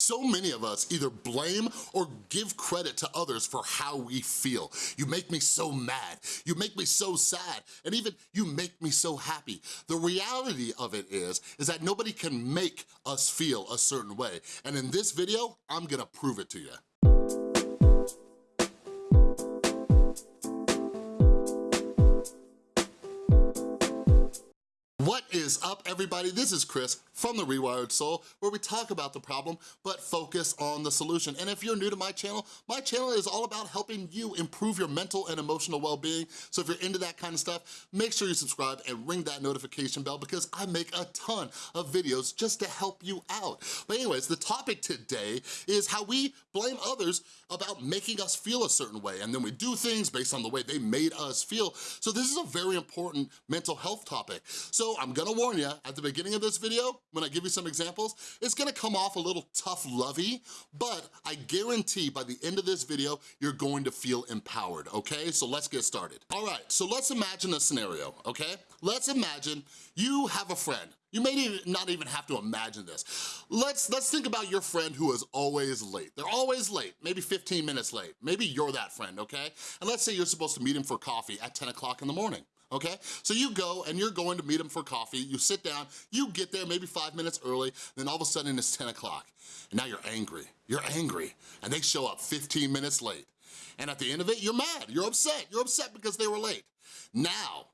So many of us either blame or give credit to others for how we feel. You make me so mad, you make me so sad, and even you make me so happy. The reality of it is, is that nobody can make us feel a certain way. And in this video, I'm gonna prove it to you. What is up, everybody? This is Chris from The Rewired Soul, where we talk about the problem, but focus on the solution. And if you're new to my channel, my channel is all about helping you improve your mental and emotional well-being. So if you're into that kind of stuff, make sure you subscribe and ring that notification bell because I make a ton of videos just to help you out. But anyways, the topic today is how we blame others about making us feel a certain way, and then we do things based on the way they made us feel. So this is a very important mental health topic. So I'm gonna warn you, at the beginning of this video, when I give you some examples, it's gonna come off a little tough lovey, but I guarantee by the end of this video, you're going to feel empowered, okay? So let's get started. All right, so let's imagine a scenario, okay? Let's imagine you have a friend. You may not even have to imagine this. Let's, let's think about your friend who is always late. They're always late, maybe 15 minutes late. Maybe you're that friend, okay? And let's say you're supposed to meet him for coffee at 10 o'clock in the morning okay? So you go and you're going to meet them for coffee, you sit down, you get there maybe five minutes early, then all of a sudden it's 10 o'clock, and now you're angry, you're angry, and they show up 15 minutes late. And at the end of it, you're mad, you're upset, you're upset because they were late. Now,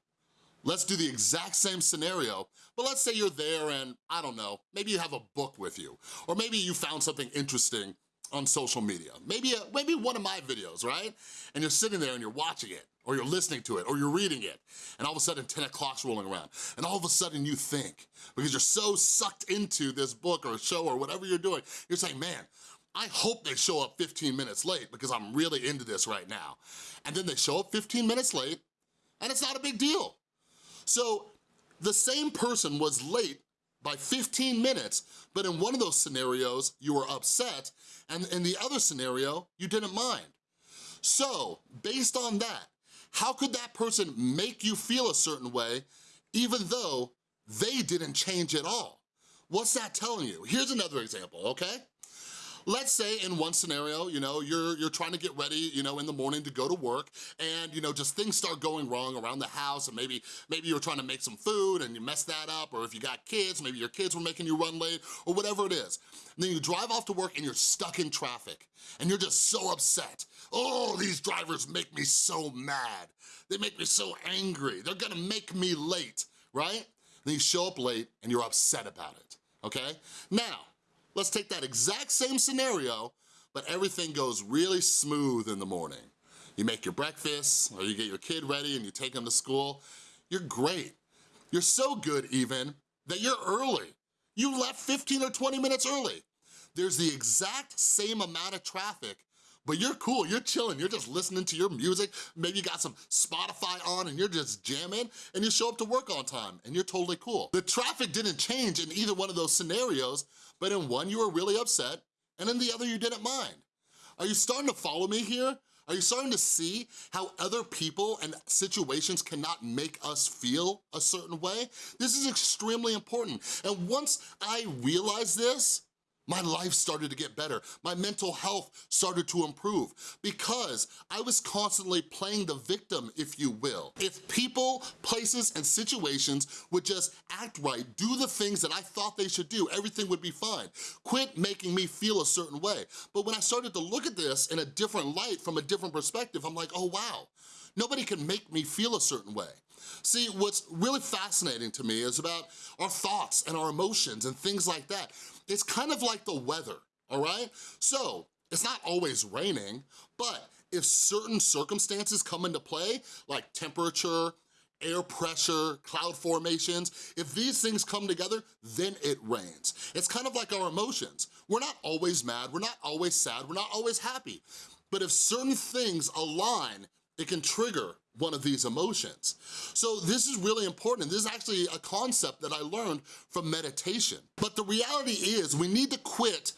let's do the exact same scenario, but let's say you're there and, I don't know, maybe you have a book with you, or maybe you found something interesting on social media. Maybe, a, maybe one of my videos, right? And you're sitting there and you're watching it, or you're listening to it, or you're reading it, and all of a sudden 10 o'clock's rolling around, and all of a sudden you think, because you're so sucked into this book or show or whatever you're doing, you're saying, man, I hope they show up 15 minutes late because I'm really into this right now. And then they show up 15 minutes late, and it's not a big deal. So the same person was late by 15 minutes, but in one of those scenarios, you were upset, and in the other scenario, you didn't mind. So, based on that, how could that person make you feel a certain way even though they didn't change at all? What's that telling you? Here's another example, okay? Let's say in one scenario, you know, you're, you're trying to get ready, you know, in the morning to go to work and, you know, just things start going wrong around the house and maybe, maybe you're trying to make some food and you mess that up or if you got kids, maybe your kids were making you run late or whatever it is. And then you drive off to work and you're stuck in traffic and you're just so upset. Oh, these drivers make me so mad. They make me so angry. They're gonna make me late, right? Then you show up late and you're upset about it, okay? Now, let's take that exact same scenario, but everything goes really smooth in the morning. You make your breakfast, or you get your kid ready and you take them to school. You're great. You're so good even that you're early. You left 15 or 20 minutes early. There's the exact same amount of traffic but you're cool, you're chilling, you're just listening to your music, maybe you got some Spotify on and you're just jamming, and you show up to work on time, and you're totally cool. The traffic didn't change in either one of those scenarios, but in one you were really upset, and in the other you didn't mind. Are you starting to follow me here? Are you starting to see how other people and situations cannot make us feel a certain way? This is extremely important. And once I realized this, my life started to get better. My mental health started to improve because I was constantly playing the victim, if you will. If people, places, and situations would just act right, do the things that I thought they should do, everything would be fine. Quit making me feel a certain way. But when I started to look at this in a different light, from a different perspective, I'm like, oh wow, nobody can make me feel a certain way. See, what's really fascinating to me is about our thoughts and our emotions and things like that. It's kind of like the weather, all right? So, it's not always raining, but if certain circumstances come into play, like temperature, air pressure, cloud formations, if these things come together, then it rains. It's kind of like our emotions. We're not always mad, we're not always sad, we're not always happy. But if certain things align, it can trigger one of these emotions. So this is really important. This is actually a concept that I learned from meditation. But the reality is we need to quit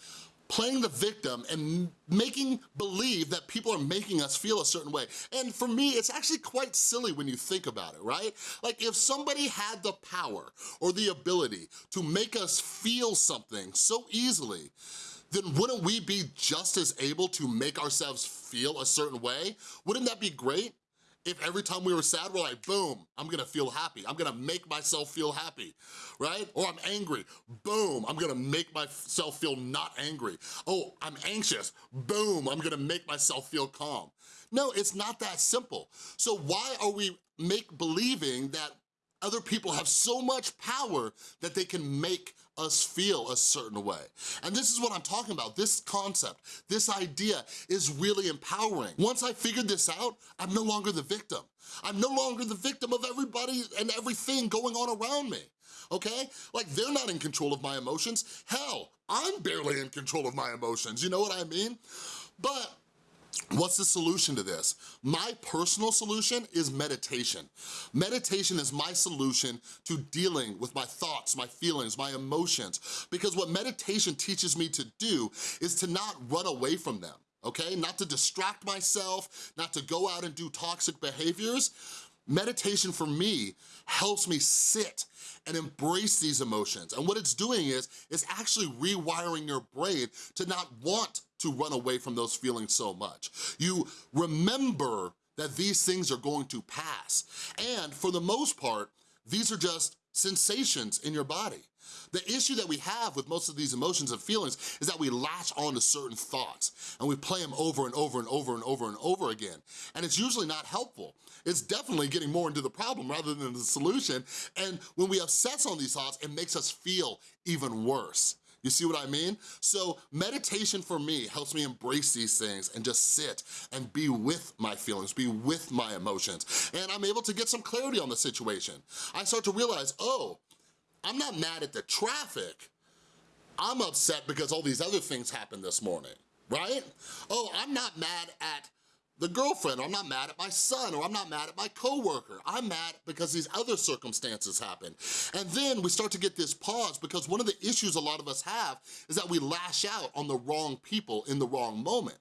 playing the victim and making believe that people are making us feel a certain way. And for me, it's actually quite silly when you think about it, right? Like if somebody had the power or the ability to make us feel something so easily, then wouldn't we be just as able to make ourselves feel a certain way? Wouldn't that be great? If every time we were sad, we're like, boom, I'm gonna feel happy. I'm gonna make myself feel happy, right? Or I'm angry, boom, I'm gonna make myself feel not angry. Oh, I'm anxious, boom, I'm gonna make myself feel calm. No, it's not that simple. So why are we make believing that other people have so much power that they can make us feel a certain way. And this is what I'm talking about, this concept, this idea is really empowering. Once I figured this out, I'm no longer the victim. I'm no longer the victim of everybody and everything going on around me, okay? Like they're not in control of my emotions. Hell, I'm barely in control of my emotions, you know what I mean? But What's the solution to this? My personal solution is meditation. Meditation is my solution to dealing with my thoughts, my feelings, my emotions. Because what meditation teaches me to do is to not run away from them, okay? Not to distract myself, not to go out and do toxic behaviors. Meditation for me helps me sit and embrace these emotions. And what it's doing is, it's actually rewiring your brain to not want to run away from those feelings so much. You remember that these things are going to pass. And for the most part, these are just sensations in your body. The issue that we have with most of these emotions and feelings is that we latch on to certain thoughts and we play them over and over and over and over and over again. And it's usually not helpful. It's definitely getting more into the problem rather than the solution. And when we obsess on these thoughts, it makes us feel even worse. You see what I mean? So meditation for me helps me embrace these things and just sit and be with my feelings, be with my emotions. And I'm able to get some clarity on the situation. I start to realize, oh, I'm not mad at the traffic. I'm upset because all these other things happened this morning, right? Oh, I'm not mad at the girlfriend, or I'm not mad at my son, or I'm not mad at my coworker. I'm mad because these other circumstances happen. And then we start to get this pause because one of the issues a lot of us have is that we lash out on the wrong people in the wrong moment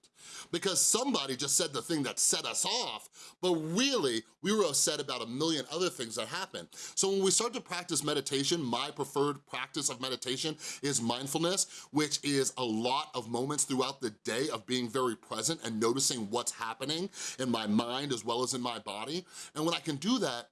because somebody just said the thing that set us off, but really, we were upset about a million other things that happened. So when we start to practice meditation, my preferred practice of meditation is mindfulness, which is a lot of moments throughout the day of being very present and noticing what's happening in my mind as well as in my body. And when I can do that,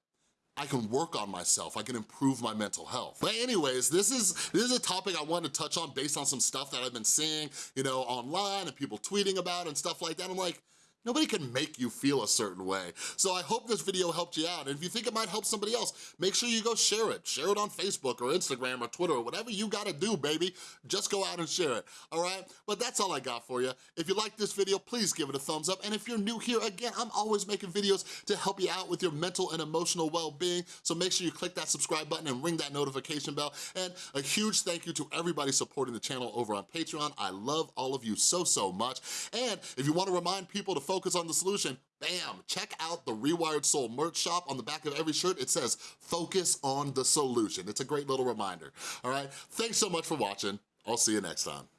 I can work on myself, I can improve my mental health. But anyways, this is, this is a topic I wanted to touch on based on some stuff that I've been seeing, you know, online and people tweeting about and stuff like that. I'm like, Nobody can make you feel a certain way. So I hope this video helped you out. And if you think it might help somebody else, make sure you go share it. Share it on Facebook or Instagram or Twitter or whatever you gotta do, baby. Just go out and share it, all right? But that's all I got for you. If you like this video, please give it a thumbs up. And if you're new here, again, I'm always making videos to help you out with your mental and emotional well-being. So make sure you click that subscribe button and ring that notification bell. And a huge thank you to everybody supporting the channel over on Patreon. I love all of you so, so much. And if you wanna remind people to focus on the solution, bam, check out the Rewired Soul merch shop. On the back of every shirt, it says, focus on the solution. It's a great little reminder, all right? Thanks so much for watching. I'll see you next time.